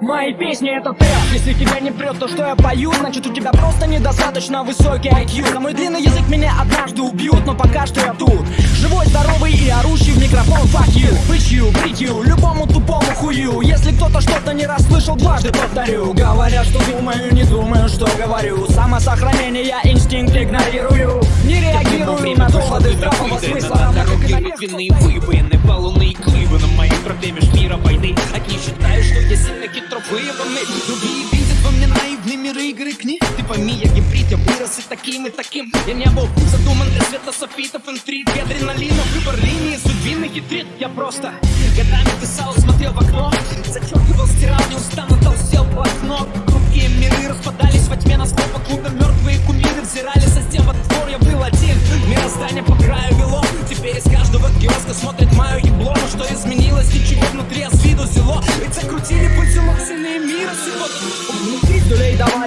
моей песни это ты Если тебя не прет то, что я пою? Значит у тебя просто недостаточно высокий IQ За мой длинный язык меня однажды убьют Но пока что я тут. Живой, здоровый и орущий в микрофон. Fuck you, bitch you, break you. Любому тупому хую. Если кто-то что-то не расслышал, дважды повторю. Говорят, что думаю, не думаю, что говорю. Самосохранение, я инстинкт игнорирую. Не реагирую на доводы здравого смысла. Дороге рытвенные выбоины, баллонные выебанный Другие видят во мне наивные миры игры книг. Ты пойми, я гибрид, я вырос и таким, и таким Я не был задуман для света софитов, интриг адреналина Выбор линии, судьбины хитрит Я просто годами писал, смотрел в окно. Зачеркивал, стирал, неустанно толстел блокнот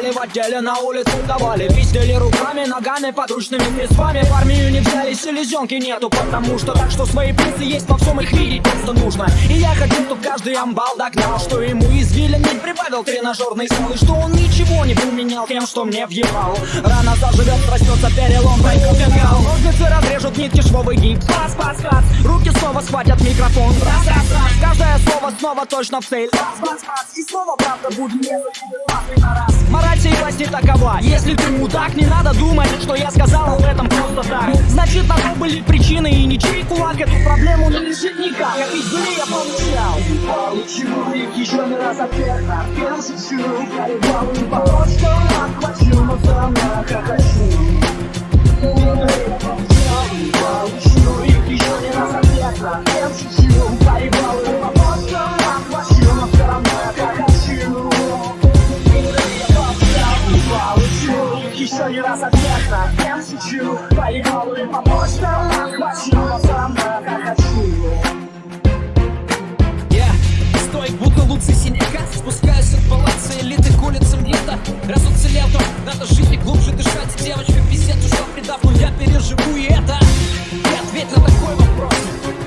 Давали в отделе, на улицу давали. Пиздили руками, ногами, подручными средствами В армию не взяли, селезенки нету Потому что так, что свои плюсы есть во всем их видеть просто нужно. И я хочу, чтоб каждый амбал догнал Что ему извилин не прибавил тренажерный зал И что он ничего не поменял тем, что мне въебал. Рана заживет, проснется перелом, пройдет фингал Ножницы разрежут нитки, швовый гипс. Пас, пас, пас, руки снова схватят микрофон. Раз, раз, раз, каждое слово снова точно в цель. Пас, пас, пас, и снова правда будет не Мораль сей власти такова Если ты мудак, не надо думать, что я сказал об этом просто так. Значит, на то были причины и ничей. Кулак Эту проблему не решит никак. Я пиздюлей я получал. Получу их еще не раз ответ на первую шучу Проебал и по что отхвачу, но все равно хохочу еще не раз ответ на кем шучу Поехал и помочь нам. Отхвачу, но сам пока хочу стоит, будто луцы синяка. Спускаюсь от палаца элиты к улицам гетто Раз уцелел, то надо жить и глубже дышать. Девочка писец ушла предав, но я переживу и это. И ответь на такой вопрос.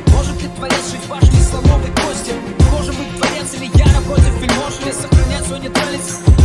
Может ли творец жить в башне слоновой кости? Может быть творец или я напротив вельмож Или сохранять свой нейтральность?